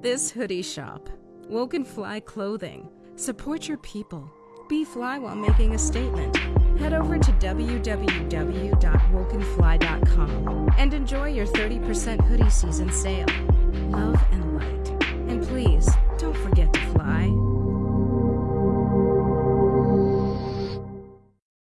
This hoodie shop, Woken Fly Clothing. Support your people. Be fly while making a statement. Head over to www.wokenfly.com and enjoy your 30% hoodie season sale. Love.